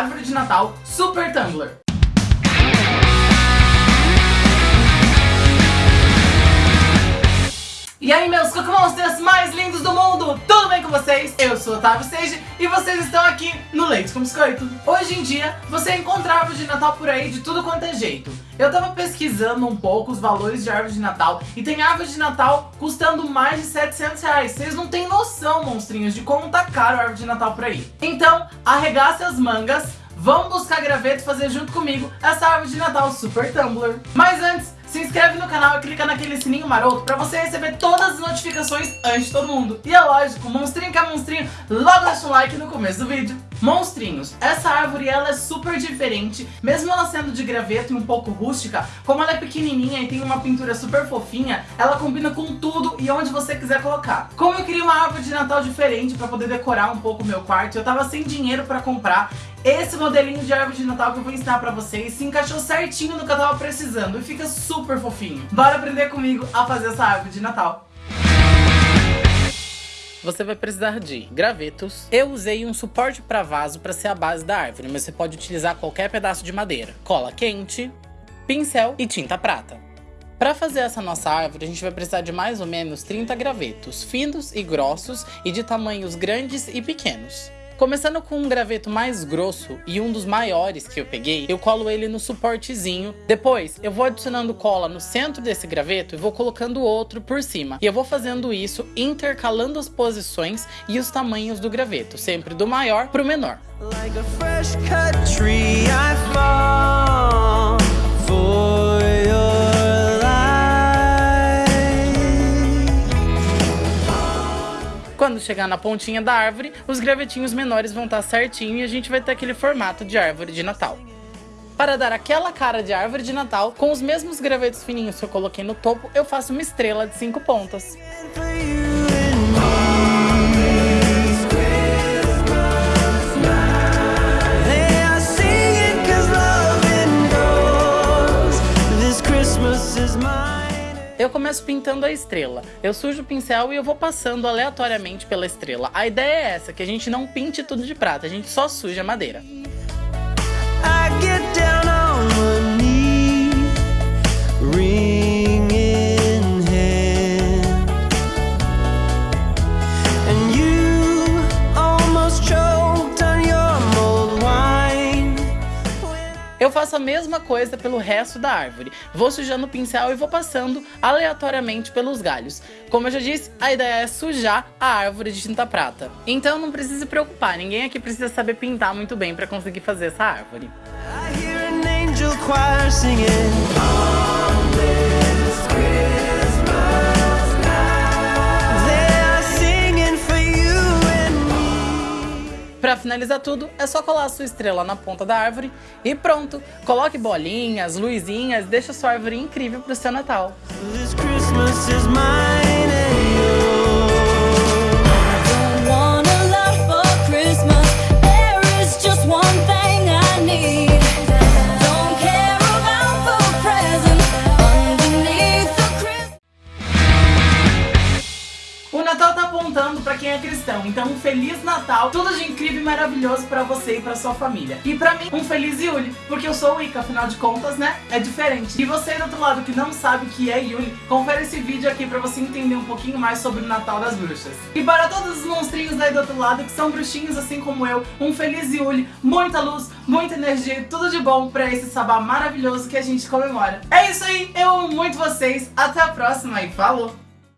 Árvore de Natal Super Tumblr. E aí meus Cocomonsters mais lindos do mundo, tudo bem com vocês? Eu sou Otávio Sage e vocês estão aqui no Leite com Biscoito. Hoje em dia, você encontra árvore de Natal por aí de tudo quanto é jeito. Eu tava pesquisando um pouco os valores de árvore de Natal e tem árvore de Natal custando mais de 700 reais. Vocês não têm noção, monstrinhos, de como tá caro a árvore de Natal por aí. Então, arregace as mangas, vamos buscar graveto e fazer junto comigo essa árvore de Natal Super Tumblr. Mas antes, se inscreve no canal e clica naquele sininho maroto pra você receber todas as notificações antes de todo mundo. E é lógico, monstrinho que é monstrinho, logo deixa um like no começo do vídeo. Monstrinhos, essa árvore ela é super diferente, mesmo ela sendo de graveto e um pouco rústica, como ela é pequenininha e tem uma pintura super fofinha, ela combina com tudo e onde você quiser colocar. Como eu queria uma árvore de Natal diferente pra poder decorar um pouco o meu quarto, eu tava sem dinheiro pra comprar, esse modelinho de árvore de Natal que eu vou ensinar pra vocês se encaixou certinho no que eu tava precisando e fica super fofinho. Bora aprender comigo a fazer essa árvore de Natal. Você vai precisar de gravetos. Eu usei um suporte para vaso para ser a base da árvore, mas você pode utilizar qualquer pedaço de madeira. Cola quente, pincel e tinta prata. Para fazer essa nossa árvore, a gente vai precisar de mais ou menos 30 gravetos, finos e grossos e de tamanhos grandes e pequenos. Começando com um graveto mais grosso e um dos maiores que eu peguei, eu colo ele no suportezinho. Depois, eu vou adicionando cola no centro desse graveto e vou colocando outro por cima. E eu vou fazendo isso intercalando as posições e os tamanhos do graveto, sempre do maior para o menor. Like chegar na pontinha da árvore, os gravetinhos menores vão estar certinho e a gente vai ter aquele formato de árvore de Natal. Para dar aquela cara de árvore de Natal, com os mesmos gravetos fininhos que eu coloquei no topo, eu faço uma estrela de 5 pontas. Eu começo pintando a estrela. Eu sujo o pincel e eu vou passando aleatoriamente pela estrela. A ideia é essa, que a gente não pinte tudo de prata, a gente só suja a madeira. Eu faço a mesma coisa pelo resto da árvore. Vou sujando o pincel e vou passando aleatoriamente pelos galhos. Como eu já disse, a ideia é sujar a árvore de tinta prata. Então não precisa se preocupar, ninguém aqui precisa saber pintar muito bem para conseguir fazer essa árvore. Para finalizar tudo, é só colar a sua estrela na ponta da árvore e pronto! Coloque bolinhas, luzinhas, deixa sua árvore incrível para o seu Natal. Apontando para quem é cristão. Então, um Feliz Natal, tudo de incrível e maravilhoso para você e para sua família. E para mim, um Feliz Yuli, porque eu sou Wicca, afinal de contas, né? É diferente. E você do outro lado que não sabe o que é Yuli, confere esse vídeo aqui para você entender um pouquinho mais sobre o Natal das Bruxas. E para todos os monstrinhos aí do outro lado que são bruxinhos assim como eu, um Feliz Yuli, muita luz, muita energia e tudo de bom para esse sabá maravilhoso que a gente comemora. É isso aí, eu amo muito vocês, até a próxima e falou!